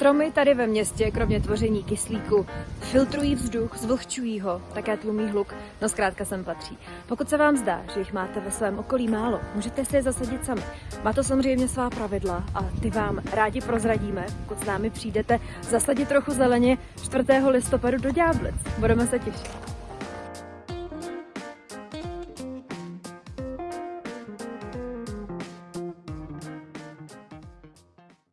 Stromy tady ve městě, kromě tvoření kyslíku, filtrují vzduch, zvlhčují ho, také tlumí hluk, no zkrátka sem patří. Pokud se vám zdá, že jich máte ve svém okolí málo, můžete si je zasadit sami. Má to samozřejmě svá pravidla a ty vám rádi prozradíme, pokud s námi přijdete zasadit trochu zeleně 4. listopadu do Ďáblic. Budeme se těšit.